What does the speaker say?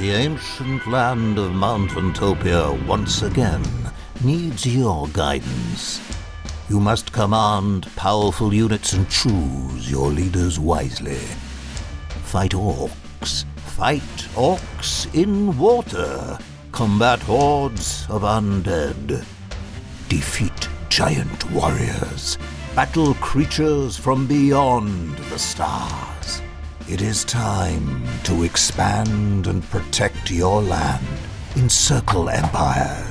The ancient land of Mountaintopia once again needs your guidance. You must command powerful units and choose your leaders wisely. Fight orcs. Fight orcs in water. Combat hordes of undead. Defeat giant warriors. Battle creatures from beyond the stars. It is time to expand and protect your land. Encircle empires.